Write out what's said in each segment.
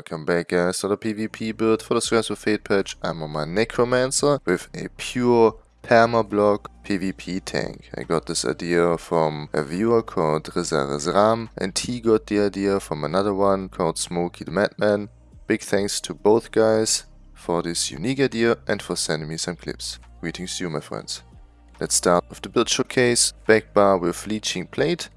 Welcome back guys to the PvP build for the Scribes of Fate patch. I'm on my Necromancer with a pure permablock PvP tank. I got this idea from a viewer called Rizarezram and he got the idea from another one called Smokey the Madman. Big thanks to both guys for this unique idea and for sending me some clips. Greetings to you my friends. Let's start with the build showcase. Back bar with Leeching Plate.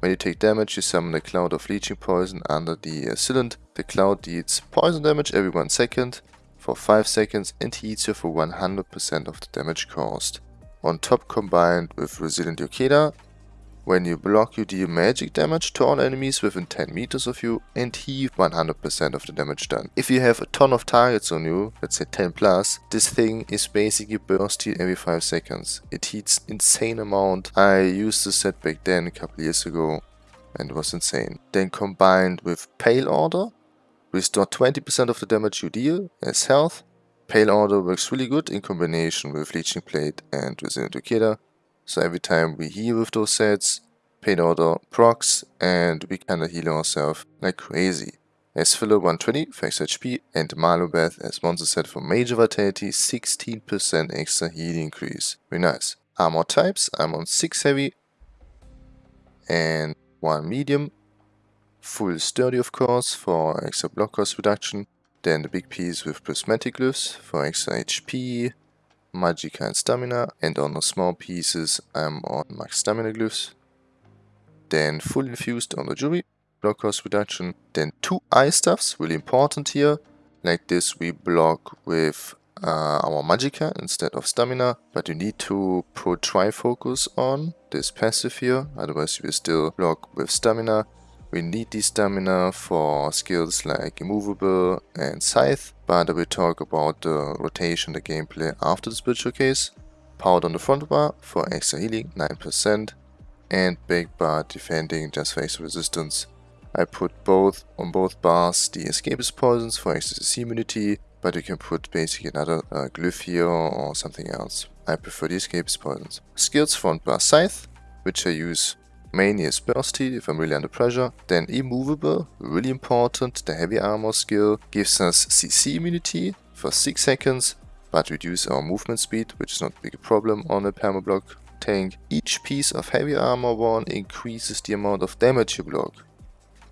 When you take damage, you summon a cloud of leeching poison under the uh, cylinder. The cloud deals poison damage every 1 second for 5 seconds and heals you for 100% of the damage caused. On top combined with Resilient Yokeda, when you block, you deal magic damage to all enemies within 10 meters of you and heal 100% of the damage done. If you have a ton of targets on you, let's say 10 plus, this thing is basically burst heal every 5 seconds. It heals insane amount. I used this set back then a couple years ago and it was insane. Then combined with Pale Order, restore 20% of the damage you deal as health. Pale Order works really good in combination with Leeching Plate and Resilient Yokeda so every time we heal with those sets, Pale Order procs and we kinda heal ourselves like crazy. As filler 120 for extra HP and Malubeth as monster set for major vitality 16% extra healing increase. Very nice. Armor types, I'm on 6 heavy and 1 medium. Full sturdy of course for extra block cost reduction. Then the big piece with prismatic glyphs for extra HP, Magicka and Stamina and on the small pieces I'm on Max Stamina Glyphs. Then full infused on the Jury, block cost reduction. Then two eye stuffs, really important here. Like this we block with uh, our Magicka instead of Stamina, but you need to put Trifocus on this passive here, otherwise you will still block with Stamina. We need the stamina for skills like Immovable and Scythe, but I will talk about the rotation, the gameplay after the split showcase. Powered on the front bar for extra healing, 9%, and big bar defending just for extra resistance. I put both on both bars the escapist poisons for extra CC immunity, but you can put basically another uh, glyph here or something else. I prefer the escapist poisons. Skills front bar Scythe, which I use Mainly is bursty if I'm really under pressure. Then immovable, really important. The heavy armor skill gives us CC immunity for 6 seconds, but reduce our movement speed, which is not a big problem on a permablock tank. Each piece of heavy armor worn increases the amount of damage you block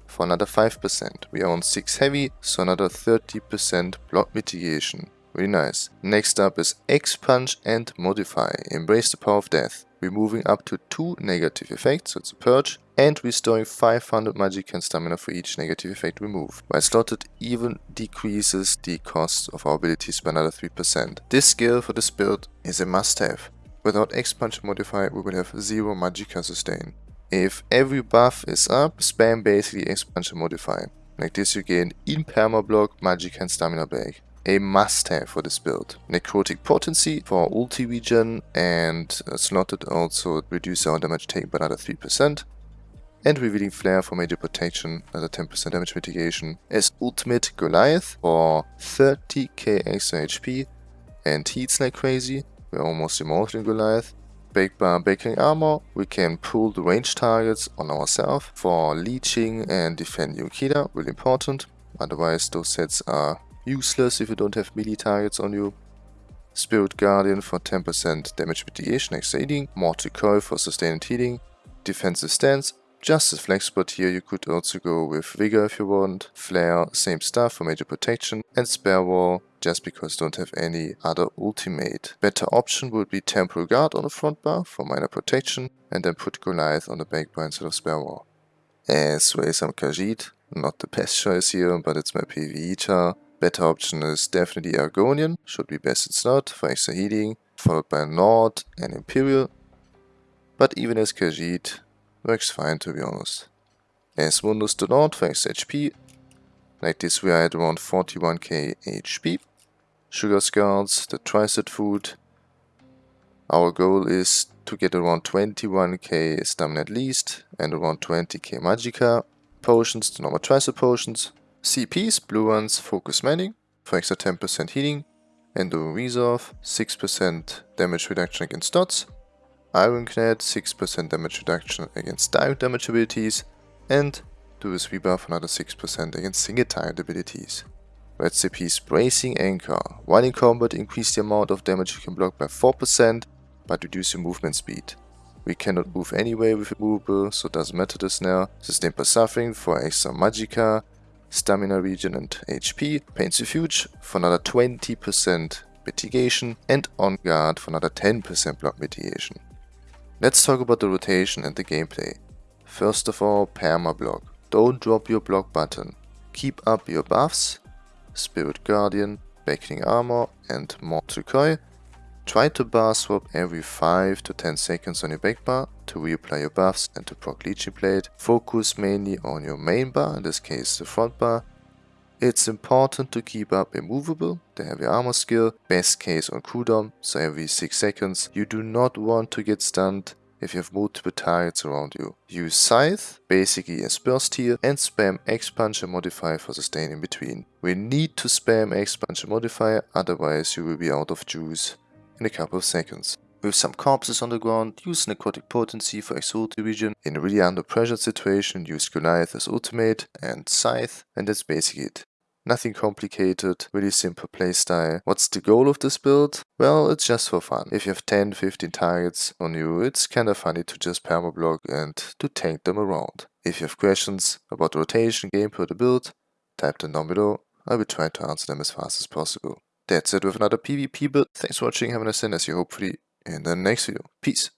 for another 5%. We are on 6 heavy, so another 30% block mitigation. Really nice. Next up is Expunge and Modify. Embrace the power of death removing up to 2 negative effects, so it's a purge, and restoring 500 magic and stamina for each negative effect removed. While slotted even decreases the cost of our abilities by another 3%. This skill for this build is a must-have. Without Expunge modifier we will have 0 Magicka sustain. If every buff is up, spam basically Expunge modifier. Like this you gain in permablock magic and stamina back a must-have for this build. Necrotic Potency for ulti regen and uh, slotted also reduce our damage taken by another 3%. And Revealing Flare for major protection, another 10% damage mitigation. As Ultimate Goliath for 30k extra HP and heats like crazy. We're almost immortal in Goliath. Baked by Beckoning Armor, we can pull the range targets on ourselves for leeching and defend Yokeda, really important. Otherwise those sets are useless if you don't have melee targets on you. Spirit Guardian for 10% damage mitigation extra healing, Mortal Coil for sustained healing, Defensive Stance, just as flex spot here you could also go with Vigor if you want, Flare, same stuff for major protection, and Spare Wall just because don't have any other ultimate. Better option would be Temporal Guard on the front bar for minor protection, and then put Goliath on the back bar instead of Spare Wall. As some Khajiit, not the best choice here, but it's my PvE char. Better option is definitely Argonian, should be best it's not, for extra healing, followed by Nord and Imperial. But even as Khajiit, works fine to be honest. As Mundus to Nord for extra HP, like this we are at around 41k HP. Sugar Skulls, the Tricet food. Our goal is to get around 21k stamina at least, and around 20k Magicka. Potions, the normal Tricet potions. CPs, blue ones, Focused Mending for extra 10% healing, Endo Resolve, 6% damage reduction against dots, Ironclad, 6% damage reduction against direct damage abilities, and Duelist's Rebuff another 6% against single target abilities. Red CP's Bracing Anchor. While in combat, increase the amount of damage you can block by 4%, but reduce your movement speed. We cannot move anyway with Immovable, so it doesn't matter this now. Sustain plus suffering for extra Magicka, Stamina Regen and HP. Pain's Refuge for another 20% mitigation and On Guard for another 10% block mitigation. Let's talk about the rotation and the gameplay. First of all, Perma Block. Don't drop your block button. Keep up your buffs Spirit Guardian, Beckoning Armor and Mortal Coil. Try to bar swap every 5 to 10 seconds on your back bar to reapply your buffs and to proc Leeching Plate. Focus mainly on your main bar, in this case the front bar. It's important to keep up Immovable, the heavy armor skill, best case on cooldown, so every 6 seconds. You do not want to get stunned if you have multiple targets around you. Use Scythe, basically as burst here, and spam Expunge and Modifier for sustain in between. We need to spam Expunge and Modifier, otherwise you will be out of juice in a couple of seconds. With some corpses on the ground, use Necrotic Potency for Exulti Regen. In a really under pressure situation, use Goliath as ultimate and Scythe, and that's basically it. Nothing complicated, really simple playstyle. What's the goal of this build? Well, it's just for fun. If you have 10-15 targets on you, it's kinda funny to just permablock and to tank them around. If you have questions about rotation, gameplay, or the build, type them down below. I will try to answer them as fast as possible. That's it with another PvP build. Thanks for watching, have a nice day and I see you hopefully in the next video. Peace!